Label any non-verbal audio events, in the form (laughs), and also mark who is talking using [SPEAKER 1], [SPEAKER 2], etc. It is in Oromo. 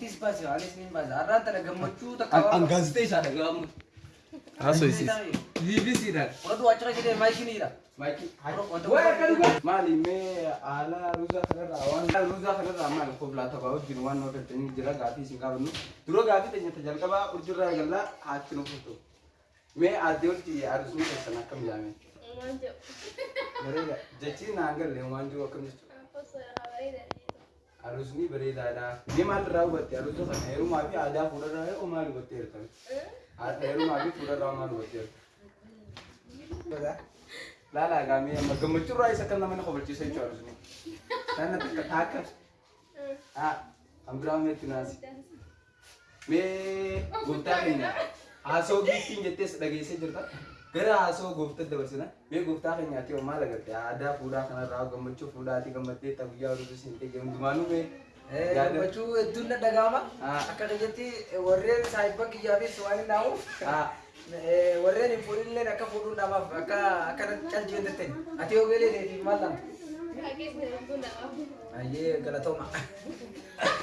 [SPEAKER 1] Ittis baase anis niin baase arraan tana gammachuu takka
[SPEAKER 2] An gaazexeessaa dhaga'amu.
[SPEAKER 3] Haasofsiis.
[SPEAKER 2] BBCdhaan.
[SPEAKER 1] Fudhadhu achirra jedhee maayikiniidha.
[SPEAKER 2] Maali mee haala ruuzaa kanarraa waan ruuzaa kanarraa maali koblaa taphaa wajjin waan nama galtanii jira gaafii isin gaafannu dura gaafii teenyata jalqabaa urjirraa gallaa haatti nu furtu. Mee addee olti aadusuu keessan akkam jaame? Bareeda. Jechi naan galle waan jiru akkam jechuudha. Aadusni bareedaadha. Mee maal irraa hubatte aadusuu kana heerumaa fi aadaa fuudharraa yoo maal hubattee jirtan? Heerumaa fi fuudharraa maal hubattee jirtan? Laalaa gaamee amma gammachuu irraa isa kan nama na kobalchiisa jechuudha aadusni. Kana takka taakka. Ah, ambiraa meetti naasi. Mee gooftaa keenya haasoo biiftiin jettees dhageessee jirta. Gara haasoo gooftaa dabarsina. Mee gooftaa keenyaati yoo maal agarte aadaa fuudhaa kanarraa gammachuu fuudhaati gammaddee ta'u guyyaa hordofuu siin ta'e hundumaanuu mee
[SPEAKER 1] Gammachuu hedduun na dhaga'ama.
[SPEAKER 2] Ah.
[SPEAKER 1] Akka keenyatti warreen saayibban kiyyaa fi waan hin naamuuf.
[SPEAKER 2] Ah, (laughs)
[SPEAKER 1] warreen hin fuudhinillee akka fuudhuun namaaf akka akka calji jendettee ati yoo beelee maal lamta? Ayyee galatooma. (laughs)